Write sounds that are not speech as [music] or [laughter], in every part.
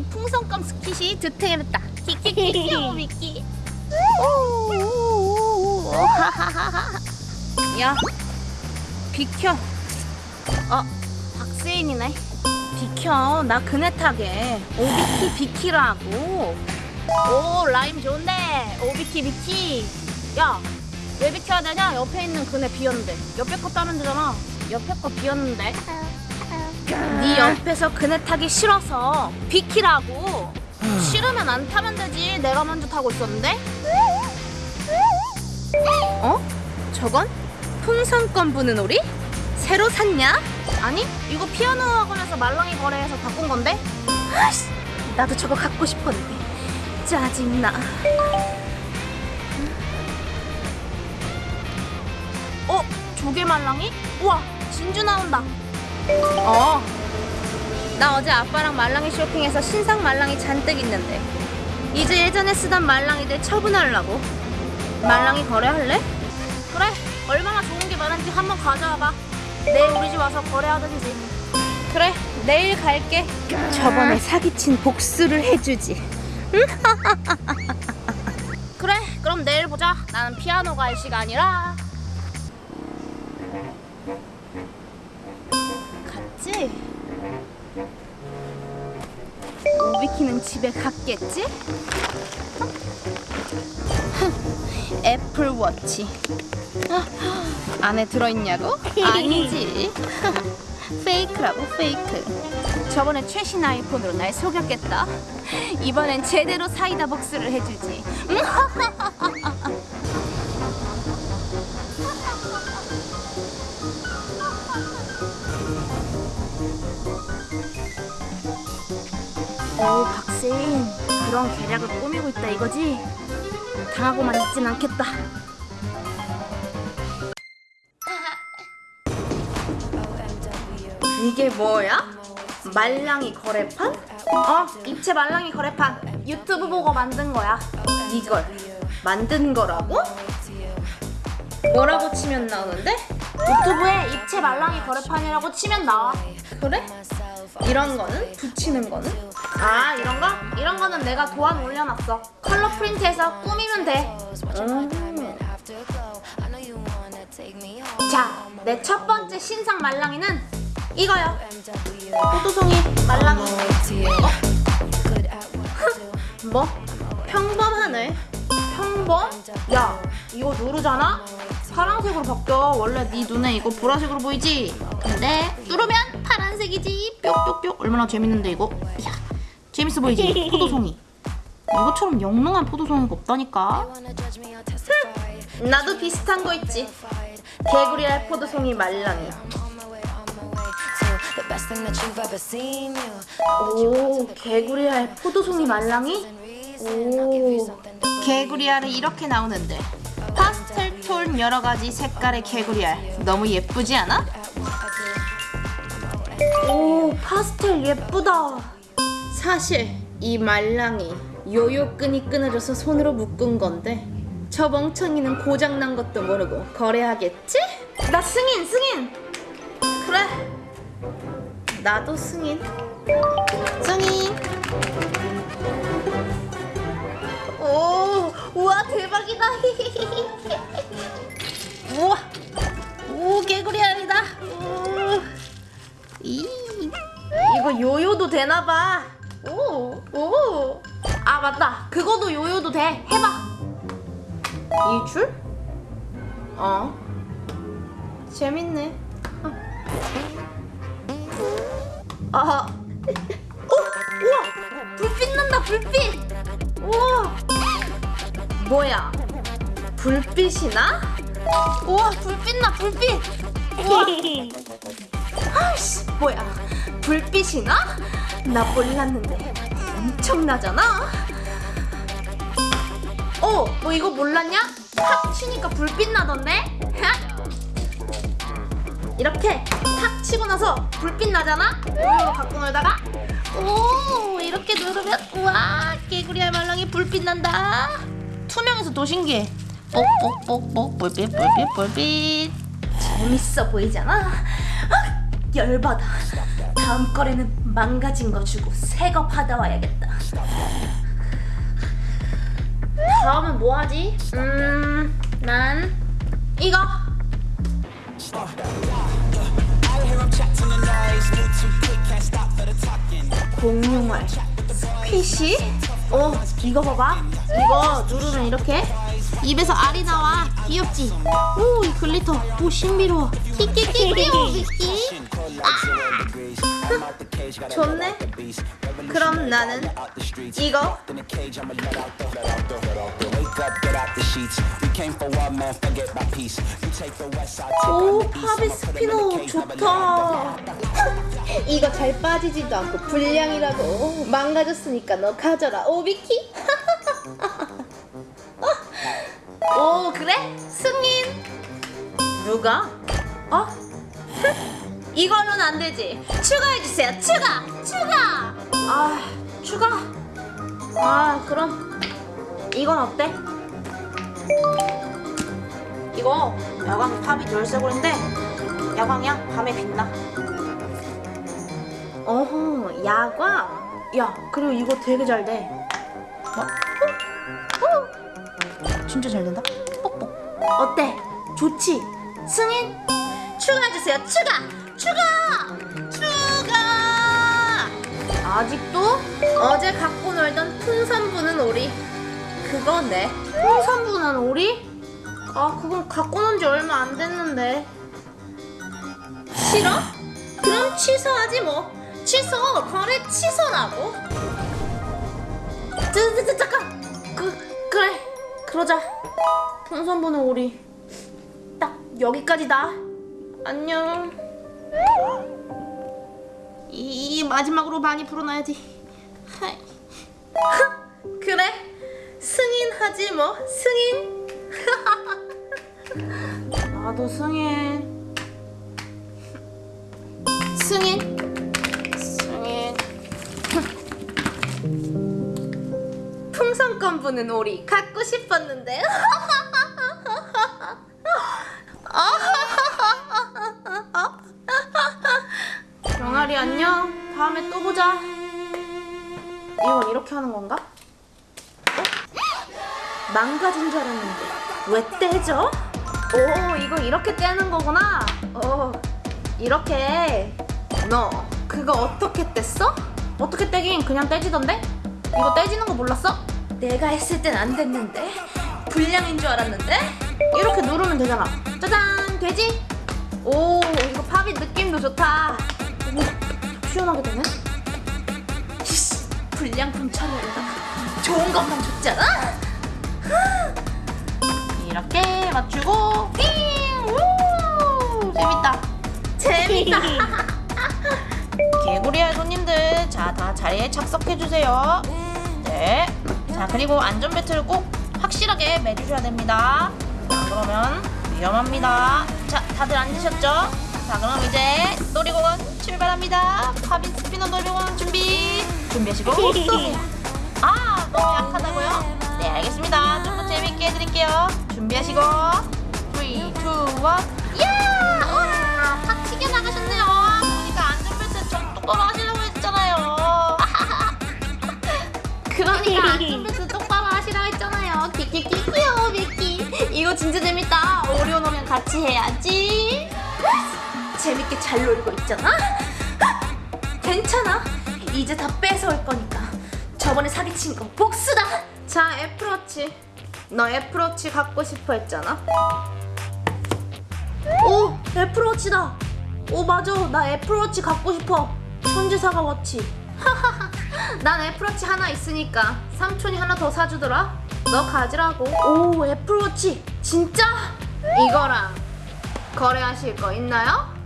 이 풍선껌 squishy 득템했다. 키키키키 오 미키. 야, 비켜. 어, 박세인이네. 비켜. 나 그네 타게. 오비키 비키라고. 오, 라임 좋은데. 오비키 비키. 야, 왜 비켜야 되냐? 옆에 있는 그네 비었는데. 옆에 거 따는 데잖아. 옆에 거 비었는데. 네 옆에서 그네 타기 싫어서 비키라고. 싫으면 안 타면 되지. 내가 먼저 타고 있었는데. 어? 저건? 풍선껌 부는 오리? 새로 샀냐? 아니, 이거 피아노 학원에서 말랑이 거래해서 바꾼 건데? 아씨, 나도 저거 갖고 싶었는데. 짜증나. 어? 조개 말랑이? 우와, 진주 나온다. 어. 나 어제 아빠랑 말랑이 쇼핑해서 신상 말랑이 잔뜩 있는데. 이제 예전에 쓰던 말랑이들 처분하려고. 말랑이 거래할래? 그래 얼마나 좋은 게 많은지 한번 가져와봐. 내일 우리 집 와서 거래하든지. 그래 내일 갈게. 저번에 사기친 복수를 해주지. 응? [laughs] 그래 그럼 내일 보자. 나는 피아노 갈 시간이라 오비키는 집에 갔겠지? 애플워치. 아, 안에 들어있냐고? 아니지. 페이크라고 페이크. 저번에 최신 아이폰으로 날 속였겠다. 이번엔 제대로 사이다 복수를 해주지 [laughs] 오 박세인 그런 계략을 꾸미고 있다 이거지? 당하고만 있진 않겠다 이게 뭐야? 말랑이 거래판? 어 입체 말랑이 거래판 유튜브 보고 만든 거야 이걸 만든 거라고? 뭐라고 치면 나오는데? 유튜브에 입체 말랑이 거래판이라고 치면 나와 그래? 이런 거는? 붙이는 거는? 아 이런 거? 이런 거는 내가 도안 올려놨어 컬러 프린트해서 꾸미면 돼 음. 자, 내 첫 번째 신상 말랑이는 이거요 포도송이 말랑이 어? [laughs] 뭐? 평범하네 평범? 야 이거 누르잖아? 파란색으로 바뀌어 원래 네 눈에 이거 보라색으로 보이지? 근데 누르면 파란색이지 뿅뿅뿅 얼마나 재밌는데 이거 야 재밌어 보이지? 포도송이. 이것처럼 영롱한 포도송이가 없다니까. 나도 비슷한 거 있지. 개구리알 포도송이 말랑이. 오 개구리알 포도송이 말랑이? 오. 개구리알은 이렇게 나오는데. 파스텔 톤 여러 가지 색깔의 개구리알. 너무 예쁘지 않아? 오 파스텔 예쁘다 사실 이 말랑이 요요끈이 끊어져서 손으로 묶은 건데 저 멍청이는 고장난 것도 모르고 거래하겠지? 나 승인 승인! 그래. 나도 승인. 승인. 오 우와 대박이다. [laughs] 우와 오 개구리 알이다. 오. 이 이거 요요도 되나봐 오 오 아 맞다. 그거도 요요도 돼. 해봐. 이 줄? 어. 재밌네. 아 어? 우와. 불빛 난다 불빛. 우와. 뭐야? 불빛이 나? 우와 불빛 나 불빛. 우와. [laughs] 아이씨 뭐야? 불빛이 나? 나 몰랐는데 엄청나잖아. 어, 너 이거 몰랐냐? 탁 치니까 불빛 나던데? 이렇게 탁 치고 나서 불빛 나잖아? 이거 갖고 놀다가? 오 이렇게 누르면 우와 개구리 알 말랑이 불빛 난다. 투명해서 더 신기해. 뽁뽁뽁뽁 불빛 불빛 불빛. 재밌어 보이잖아 열받아. 다음 거래는 망가진 거 주고 새 거 받아 와야겠다. 다음은 뭐 하지? 음, 난 이거. 공룡알 PC? 어 이거 봐봐 이거 누르면 이렇게 입에서 알이 나와 귀엽지? 오 이 glitter 오 신비로워 미끼 아 좋네? 그럼 나는 이거? 오 pop it spinner 좋다 이거 잘 빠지지도 않고 불량이라고. 망가졌으니까 너 가져라. 오비키. [laughs] 오 그래? 승인. 누가? 어? 이걸로는 안 되지. 추가해주세요. 추가! 추가! 아 추가? 아 그럼 이건 어때? 이거 야광 탑이 열쇠고리인데 야광이야 밤에 빛나. 어허 야광? 야 그리고 이거 되게 잘돼. 어? 어? 진짜 잘 된다. 뻑뻑. 어때? 좋지? 승인? 추가해주세요. 추가 추가! 추가! 아직도? 어제 갖고 놀던 풍선 부는 오리 그거네. 풍선 부는 오리? 아 그건 갖고 논 지 얼마 안 됐는데. 싫어? 그럼 취소하지 뭐. 취소 거래 취소라고. 저, 저, 저, 잠깐! 그, 그래. 그러자. 풍선 부는 오리 딱 여기까지다. 안녕 이, 이 마지막으로 많이 불어놔야지. [laughs] 그래? 승인하지 뭐. 승인. [laughs] 나도 승인. 승인. 승인. 풍선껌 부는 오리 갖고 싶었는데 [laughs] 보자 이건 이렇게 하는 건가? 어? 망가진 줄 알았는데 왜 떼죠? 오 이거 이렇게 떼는 거구나 어 이렇게 너 그거 어떻게 뗐어? 어떻게 떼긴 그냥 떼지던데? 이거 떼지는 거 몰랐어? 내가 했을 땐 안 됐는데 불량인 줄 알았는데 이렇게 누르면 되잖아 짜잔 되지? 오 이거 팝이 느낌도 좋다 오 시원하게 되네 불량품 처리하려다가 좋은 것만 줬잖아. 이렇게 맞추고 삥! 우! 재밌다. 재밌다. [laughs] 개구리알 손님들 자 다 자리에 착석해주세요. 네자 그리고 안전벨트를 꼭 확실하게 매주셔야 됩니다. 자 그러면 위험합니다. 자 다들 앉으셨죠? 자 그럼 이제 놀이공원 출발합니다. 파빈 스피너 놀이공원 준비 준비하시고. [laughs] 아 너무 약하다고요? 네 알겠습니다. 좀 더 재밌게 해드릴게요. 준비하시고. 3, 2, 1 야! 우와! 탁 튀겨나가셨네요. 그러니까 안전벨트 좀 똑바로 하시려고 했잖아요. 그러니까 안전벨트 [laughs] 똑바로 하시라고 했잖아요. 키키키키요 미키 이거 진짜 재밌다. 오리온 오면 같이 해야지. 재밌게 잘 놀고 있잖아? [laughs] 괜찮아 이제 다 뺏어올 거니까. 저번에 사기친 거 복수다! 자 애플워치. 너 애플워치 갖고 싶어 했잖아? 오 애플워치다! 오 맞아. 나 애플워치 갖고 싶어. 천재사과 워치. [laughs] 난 애플워치 하나 있으니까 삼촌이 하나 더 사주더라. 너 가지라고. 오 애플워치. 진짜? 이거랑 거래하실 거 있나요?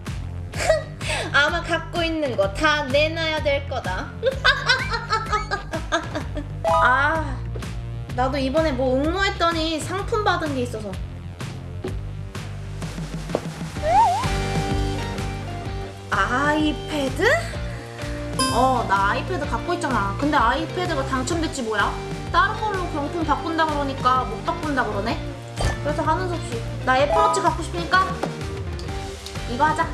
갖고 있는 거 다 내놔야 될 거다 [laughs] 아 나도 이번에 뭐 응모했더니 상품 받은 게 있어서 아이패드? 어, 나 아이패드 갖고 있잖아. 근데 아이패드가 당첨됐지 뭐야? 다른 걸로 경품 바꾼다 그러니까 못 바꾼다 그러네. 그래서 하는 수 없이 나 애플워치 갖고 싶으니까 이거 하자.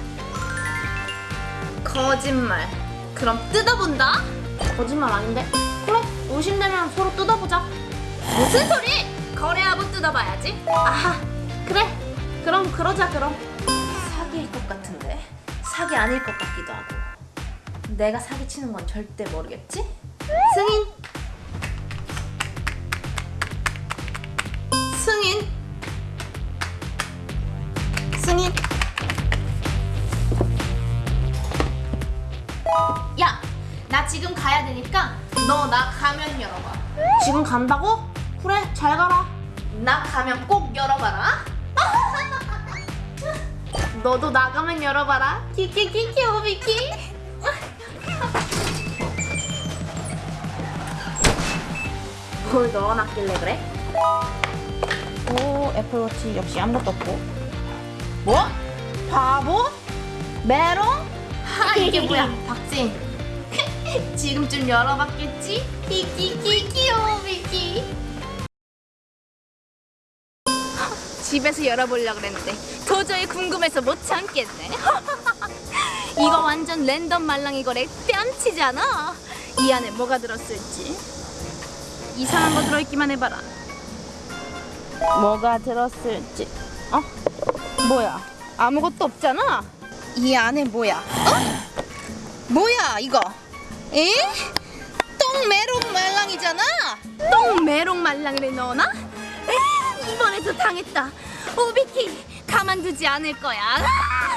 거짓말. 그럼 뜯어본다? 거짓말 아닌데? 그래, 의심되면 서로 뜯어보자. 무슨 소리? 거래하고 뜯어봐야지. 아하, 그래. 그럼 그러자 그럼. 사기일 것 같은데 사기 아닐 것 같기도 하고. 내가 사기치는 건 절대 모르겠지? 승인. 승인. 승인. 야, 나 지금 가야 되니까 너 나 가면 열어봐. 지금 간다고? 그래, 잘 가라. 나 가면 꼭 열어봐라. [laughs] 너도 나가면 열어봐라. 키키키키 오비키. 뭘 넣어놨길래 그래? 오, 애플워치 역시 아무것도 없고. 뭐? 바보? 메롱? 하, 이게 뭐야? 박진. [laughs] 지금쯤 열어봤겠지? 키키키키 오비키. [laughs] 집에서 열어보려고 그랬는데 도저히 궁금해서 못 참겠네. [laughs] 이거 완전 랜덤 말랑이 거래 뺨치잖아. 이 안에 뭐가 들었을지. 이상한 거 들어있기만 해봐라. 뭐가 들었을지. 어? 뭐야? 아무것도 없잖아. 이 안에 뭐야? 어? 뭐야 이거? 에? 똥메롱 말랑이잖아. 똥메롱 말랑이를 넣어놔? 에, 이번에도 당했다. 오비키 가만두지 않을 거야. 아!